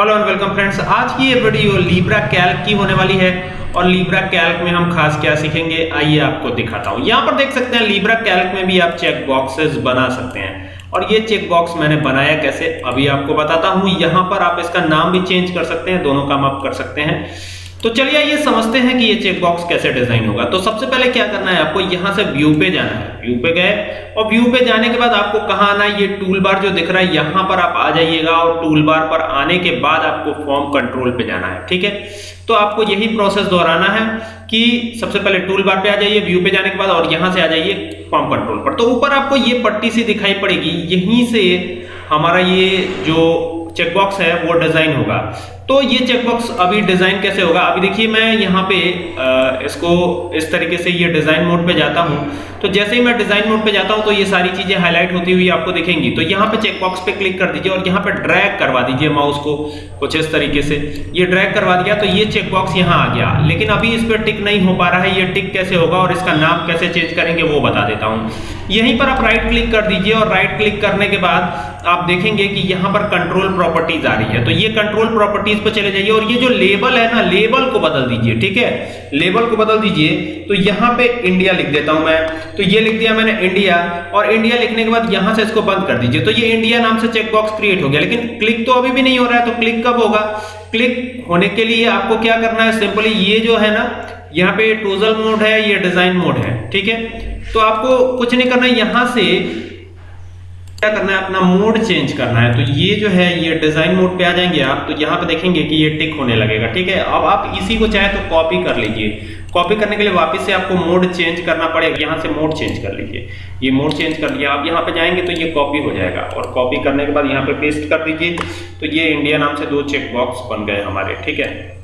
Hello and welcome friends आज की ये वीडियो लीब्रा कैल्क की होने वाली है और लीब्रा कैल्क में हम खास क्या सीखेंगे? आइए आपको दिखाता हूँ। यहाँ पर देख सकते हैं लीब्रा कैल्क में भी आप चेक बॉक्सेस बना सकते हैं। और ये चेक बॉक्स मैंने बनाया कैसे? अभी आपको बताता हूँ। यहाँ पर आप इसका नाम भी चेंज कर सकते हैं, दोनों काम आप कर सकते हैं। तो चलिए ये समझते हैं कि ये चेक बॉक्स कैसे डिज़ाइन होगा। तो सबसे पहले क्या करना है आपको, यहाँ से व्यू पे जाना है। व्यू पे गए और व्यू पे जाने के बाद आपको कहाँ आना है? ये टूल बार जो दिख रहा है, यहाँ पर आप आ जाइएगा और टूल बार पर आने के बाद आपको फॉर्म कंट्रोल पे जाना है, ठीक है? तो आपको यही प्रोसेस दोहराना है कि सबसे पहले टूल बार पे आ जाइए व्यू पे जाने के बाद और यहाँ से आ जाइए फॉर्म कंट्रोल पर। तो ऊपर आपको ये पट्टी सी दिखाई पड़ेगी, यहीं से हमारा ये जो चेकबॉक्स है, वो डिज़ाइन होगा। तो ये चेकबॉक्स अभी डिज़ाइन कैसे होगा? अभी देखिए, मैं यहाँ पे इसको इस तरीके से ये डिज़ाइन मोड पे जाता हूँ। तो जैसे ही मैं डिज़ाइन मोड पे जाता हूँ तो ये सारी चीज़ें हाईलाइट होती हुई आपको दिखेंगी। तो यहाँ पे चेकबॉक्स पे क्लिक कर दीजिए और यहाँ पे ड्रैग करवा दीजिए माउस को कुछ इस तरीके से। ये ड्रैग करवा दिया तो ये चेकबॉक्स यहाँ आ गया। लेकिन अभी इस पर टिक नहीं हो पा रहा है। ये टिक कैसे होगा और इसका नाम कैसे चेंज करेंगे, वो बता देता हूँ। यहीं पर आप राइट क्लिक कर दीजिए और राइट क्लिक करने के बाद आप देखेंगे कि यहाँ पर कंट्रोल प्रॉपर्टीज़ आ रही है। तो ये कंट्रोल प्रॉपर्टीज़ पर चले जाइए और ये जो लेबल है ना, लेबल को बदल दीजिए, ठीक है? लेबल को बदल दीजिए तो यहाँ पे इंडिया लिख देता हूँ मैं। तो ये लिख दिया मैंने इंडिया, और इंडिया लिखने के बाद यहाँ से इसको बंद कर दीजिए। तो ये इंडिया नाम से चेक बॉक्स क्रिएट हो गया, लेकिन क्लिक तो अभी भी नहीं हो रहा है तो क्लिक कब होगा? क्लिक होने के लिए आपको क्या करना है, सिंपली ये जो है ना, यहाँ पे टोजल मोड है, ये डिज़ाइन मोड है, ठीक है? तो आपको कुछ नहीं करना यहाँ से क्या करना है? अपना मोड चेंज करना है। तो ये जो है, ये डिज़ाइन मोड पे आ जाएँगे आप। तो यहाँ पे देखेंगे कि ये टिक होने लगेगा, ठीक है? अब आप इसी को चाहे तो कॉपी कर लीजिए। कॉपी करने के लिए वापस से आपको मोड चेंज करना पड़ेगा। यहाँ से मोड चेंज कर लीजिए। ये मोड चेंज कर लिया। आप यहाँ पे जाएँगे तो ये कॉपी हो जाएगा। और कॉपी करने के बाद यहाँ पे पेस्ट कर दीजिए। तो ये इंडिया नाम से दो चेक बॉक्स बन गए हमारे, ठीक है?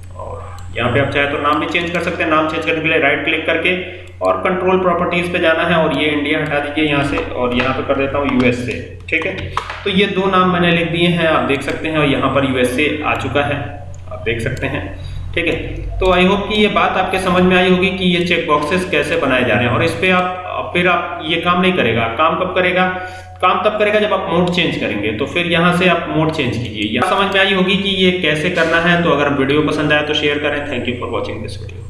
यहाँ पे आप चाहे तो नाम भी चेंज कर सकते हैं। नाम चेंज करने के लिए राइट क्लिक करके और कंट्रोल प्रॉपर्टीज़ पे जाना है और ये इंडिया हटा दीजिए यहाँ से और यहाँ पे कर देता हूँ यूएसए ठीक है? तो ये दो नाम मैंने लिख दिए हैं, आप देख सकते हैं और यहाँ पर यूएसए आ चुका है, आप देख सकते हैं, ठीक है? तो आई होप कि ये बात आपके समझ में आई होगी कि ये चेक बॉक्सेस कैसे बनाए जा रहे हैं और इस पर आप फिर आप ये काम नहीं करेगा। काम कब करेगा? काम तब करेगा जब आप मोड चेंज करेंगे। तो फिर यहाँ से आप मोड चेंज कीजिए। यहाँ समझ में आई होगी कि ये कैसे करना है। तो अगर वीडियो पसंद आए तो शेयर करें। Thank you for watching this video